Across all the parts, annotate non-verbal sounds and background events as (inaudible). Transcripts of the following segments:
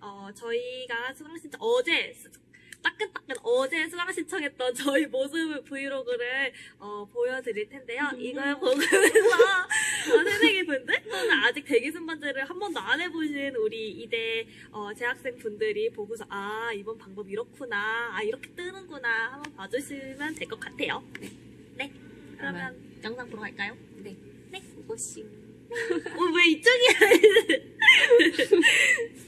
어, 저희가 수강 신청 어제 수- 따끈따끈 어제 수강 신청했던 저희 모습 브이로그를 어, 보여드릴 텐데요. 이걸 보면서 어, 새내기 분들 또는 아직 대기 순번제를 한 번도 안 해보신 우리 이대 어, 재학생 분들이 보고서 아 이번 방법 이렇구나 아 이렇게 뜨는구나 한번 봐주시면 될 것 같아요. 네. 네. 그러면 영상 보러 갈까요? 네. 네. 고고싱. 어, 왜 이쪽이야? (laughs)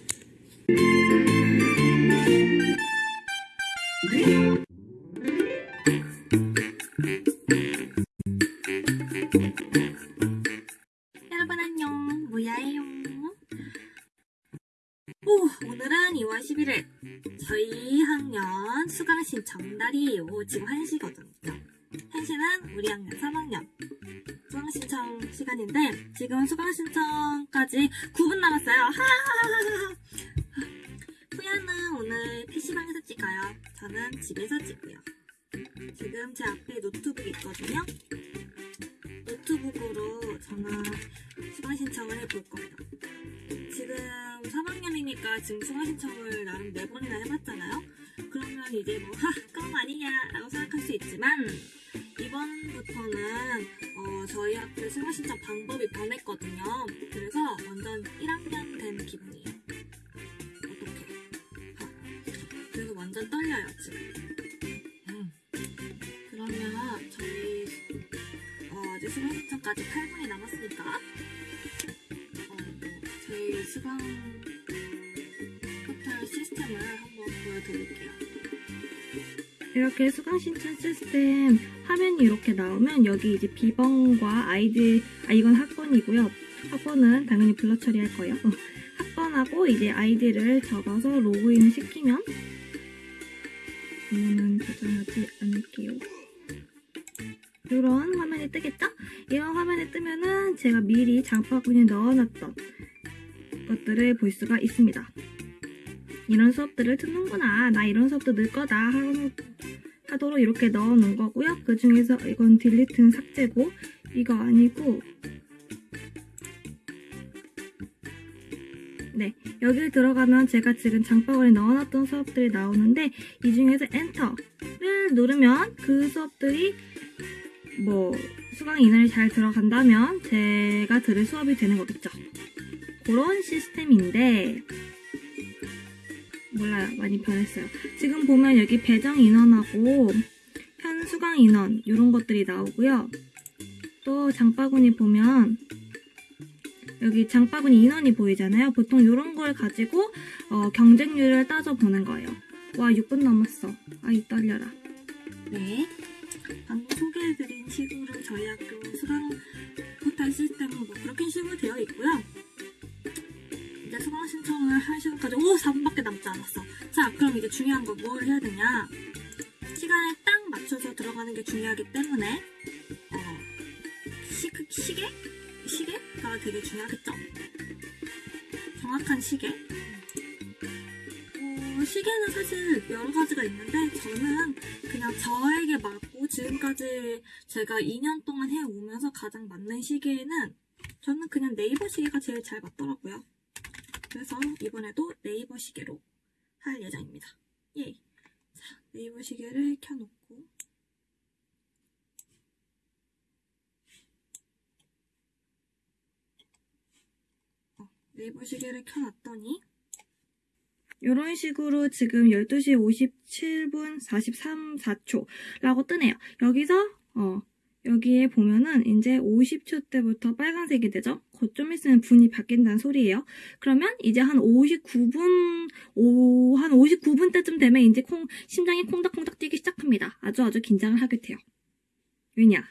여러분 안녕. 뭐야예요? 오, 오늘은 2월 11일. 저희 학년 수강 신청 날이에요. 지금 1시거든요. 1시는 우리 학년 3학년 수강 신청 시간인데 지금 수강 신청까지 9분 남았어요. 하하하하. 오늘 PC방에서 찍어요. 저는 집에서 찍고요. 지금 제 앞에 노트북이 있거든요. 노트북으로 저는 수강 신청을 해볼 거예요. 지금 3학년이니까 지금 수강 신청을 나름 4번이나 해봤잖아요. 그러면 이제 뭐, 하, 껌 아니냐 라고 생각할 수 있지만 이번부터는 어, 저희 학교 수강 신청 방법이 변했거든요. 그래서 완전 1학년 된 기분이에요. 신청까지 8분이 남았으니까 어, 저희 수강 포털 시스템을 한번 보여드릴게요. 이렇게 수강 신청 시스템 화면이 이렇게 나오면 여기 이제 비번과 아이디 아 이건 학번이고요. 학번은 당연히 blur 처리할 거예요. 어, 학번하고 이제 아이디를 적어서 로그인을 시키면 이거는 도전하지 않을게요. 이런 화면이 뜨겠죠? 이런 화면이 뜨면은 제가 미리 장바구니에 넣어놨던 것들을 볼 수가 있습니다. 이런 수업들을 듣는구나. 나 이런 수업도 넣을 거다. 하도록 이렇게 넣어 놓은 거고요. 그 중에서 이건 딜리트는 삭제고 이거 아니고 네 여기 들어가면 제가 지금 장바구니에 넣어놨던 수업들이 나오는데 이 중에서 엔터를 누르면 그 수업들이 뭐 수강 인원이 잘 들어간다면 제가 들을 수업이 되는 거겠죠. 그런 시스템인데 몰라요. 많이 변했어요. 지금 보면 여기 배정 인원하고 현 수강 인원 이런 것들이 나오고요. 또 장바구니 보면 여기 장바구니 인원이 보이잖아요. 보통 이런 걸 가지고 어, 경쟁률을 따져보는 거예요. 와 6분 남았어. 아이 떨려라. 네. 방금 소개해드린 식으로 저희 학교 수강 포털 시스템은 뭐 그렇게 식으로 되어 있고요. 이제 수강 신청을 할 시간까지 오 4분밖에 남지 않았어. 자 그럼 이제 중요한 거 뭘 해야 되냐? 시간에 딱 맞춰서 들어가는 게 중요하기 때문에 어, 시, 시계? 시계가 되게 중요하겠죠? 정확한 시계? 어, 시계는 사실 여러 가지가 있는데 저는 그냥 저에게 맞 고 지금까지 제가 2년 동안 해오면서 가장 맞는 시계는 저는 그냥 네이버 시계가 제일 잘 맞더라고요. 그래서 이번에도 네이버 시계로 할 예정입니다. 예. 자, 네이버 시계를 켜놓고 어, 네이버 시계를 켜놨더니 이런 식으로 지금 12시 57분 43, 4초라고 뜨네요. 여기서 어 여기에 보면은 이제 50초 때부터 빨간색이 되죠? 곧 좀 있으면 분이 바뀐다는 소리예요. 그러면 이제 한 59분, 오, 한 59분 때쯤 되면 이제 콩, 심장이 콩닥콩닥 뛰기 시작합니다. 아주 아주 긴장을 하게 돼요. 왜냐?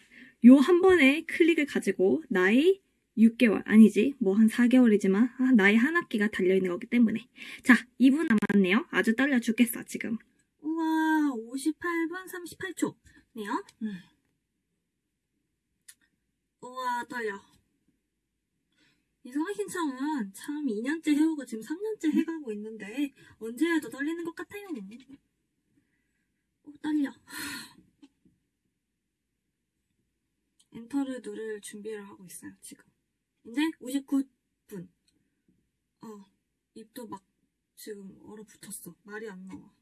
요 한 번의 클릭을 가지고 나이 6개월, 아니지, 뭐 한 4개월이지만 아, 나이 한 학기가 달려있는 거기 때문에. 자, 2분 남았네요. 아주 떨려 죽겠어, 지금. 우와 58분 38초 네요. 음. 우와 떨려. 이 수강 신청은 참 2년째 해오고 지금 3년째 해가고 있는데 언제 해도 떨리는 것 같아요. 오, 떨려. (laughs) 엔터를 누를 준비를 하고 있어요 지금. 이제 59분. 어 입도 막 지금 얼어붙었어. 말이 안 나와.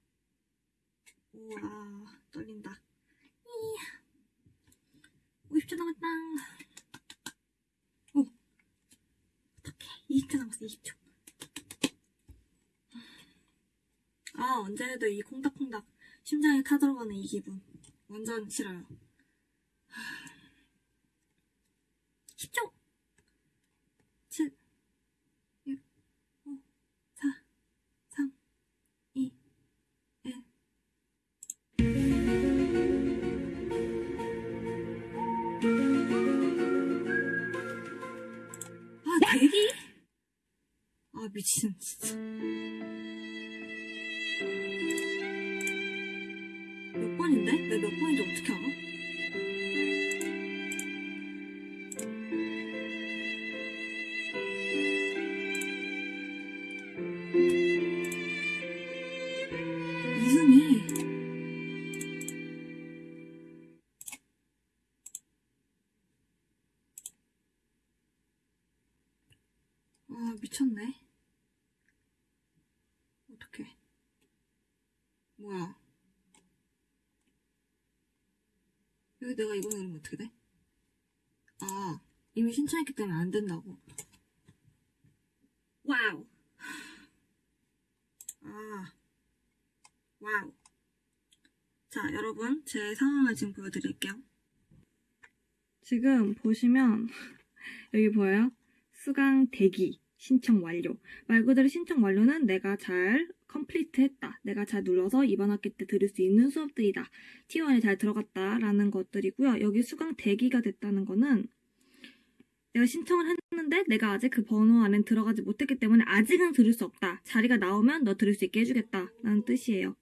우와, 떨린다. 이야. 50초 남았다. 오. 어떡해. 20초 남았어, 20초. 아, 언제 해도 이 콩닥콩닥 심장에 타 들어가는 이 기분. 완전 싫어요. 10초! 내가 이거 누르면 어떻게 돼? 아, 이미 신청했기 때문에 안 된다고. wow. 아, wow. 자, 여러분, 제 상황을 지금 보여드릴게요. 지금 보시면 (laughs) 여기 보여요? 수강 대기 신청 완료. 말 그대로 신청 완료는 내가 잘 complete 했다. 내가 잘 눌러서 이번 학기 때 들을 수 있는 수업들이다. T1에 잘 들어갔다라는 것들이고요. 여기 수강 대기가 됐다는 거는 내가 신청을 했는데 내가 아직 그 번호 안에 들어가지 못했기 때문에 아직은 들을 수 없다. 자리가 나오면 너 들을 수 있게 해주겠다. 라는 뜻이에요.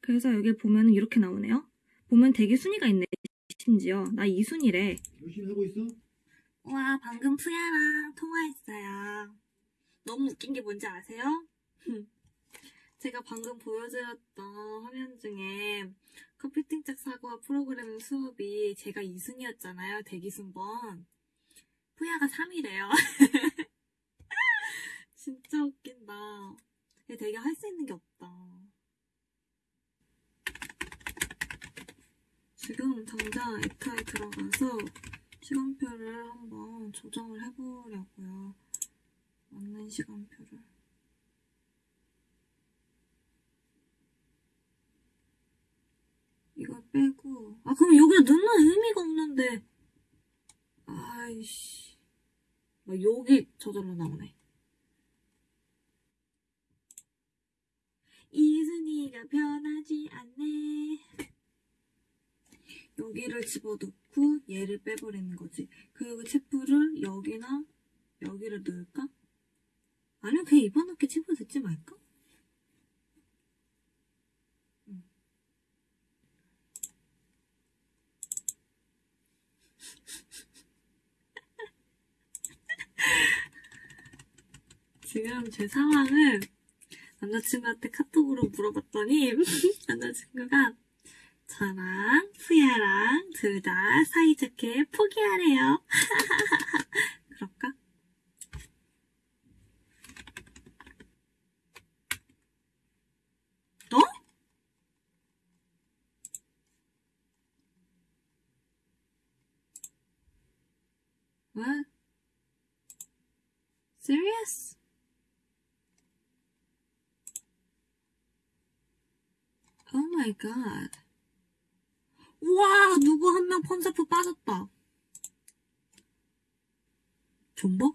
그래서 여기 보면 이렇게 나오네요. 보면 대기 순위가 있네. 심지어 나 2순위래. 열심히 하고 있어? 와, 방금 푸야랑 통화했어요. 너무 웃긴 게 뭔지 아세요? 제가 방금 보여드렸던 화면 중에 컴퓨팅짝 사고와 프로그래밍 수업이 제가 2순위였잖아요. 대기순번. 푸야가 3위래요. (laughs) 진짜 웃긴다. 얘 되게 할 수 있는 게 없다. 지금 당장 에타에 들어가서 시간표를 한번 조정을 해보려고요. 맞는 시간표를. 빼고, 아, 그럼 여기다 넣는 의미가 없는데. 아이씨. 막 여기 저절로 나오네. 이순이가 변하지 않네. 여기를 집어넣고 얘를 빼버리는 거지. 그리고 체프를 여기나 여기를 넣을까? 아니면 그냥 체프 듣지 말까? 지금 제 상황을 남자친구한테 카톡으로 물어봤더니 (laughs) 남자친구가 저랑 푸야랑 둘 다 사이좋게 포기하래요. (laughs) 그럴까? 너? What? Serious? My god. 우와, 누구 한 명 펀서프 빠졌다. 존버?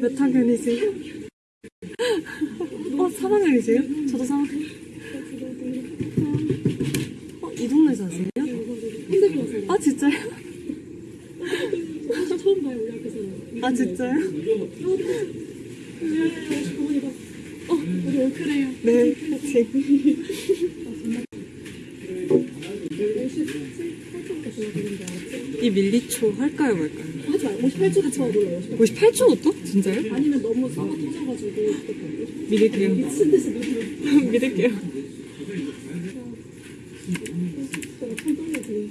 몇 학년이세요? 어, 3학년이세요? 저도 3학년. 어, 이 동네 사세요? 아, 진짜요? 처음 봐요, 우리 학교에서. 아, 진짜요? 어, 우리 올크래요. 네, 같이. 이 밀리초 할까요, 말까요? 하지 마. 58초도 쳐 놀라요. 58초부터? 진짜요? 아니면 너무 써가 터져가지고. 믿을게요. 미친 듯이 누르는 믿을게요. 거가 참 떨려지.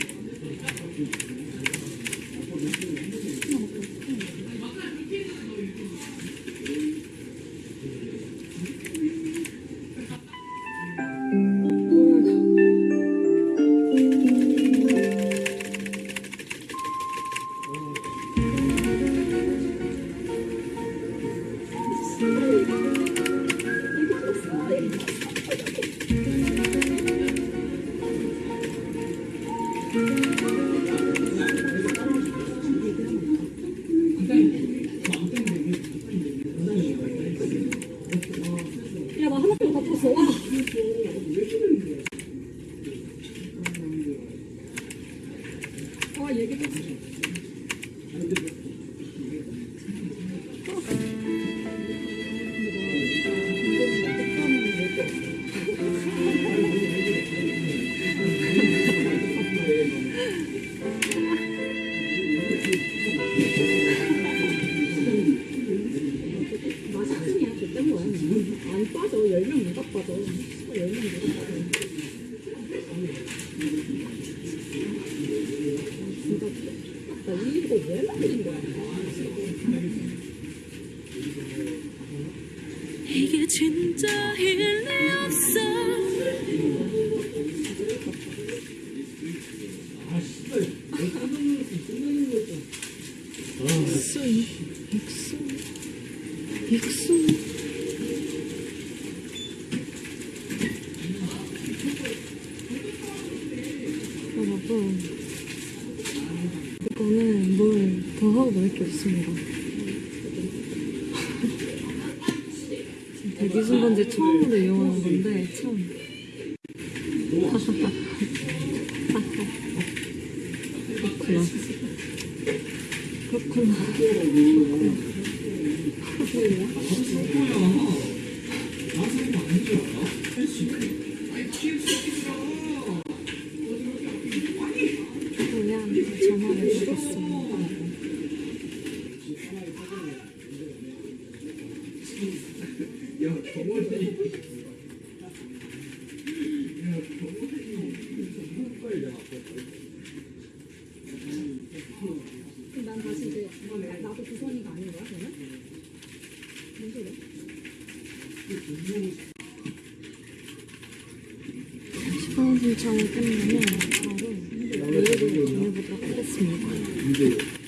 야, 나 없습니다. 대기순번제 처음으로 이용하는 건데 참 그렇구나. 그렇구나. 그냥 요청이 끝나면 바로 메일을 보내보도록 하겠습니다.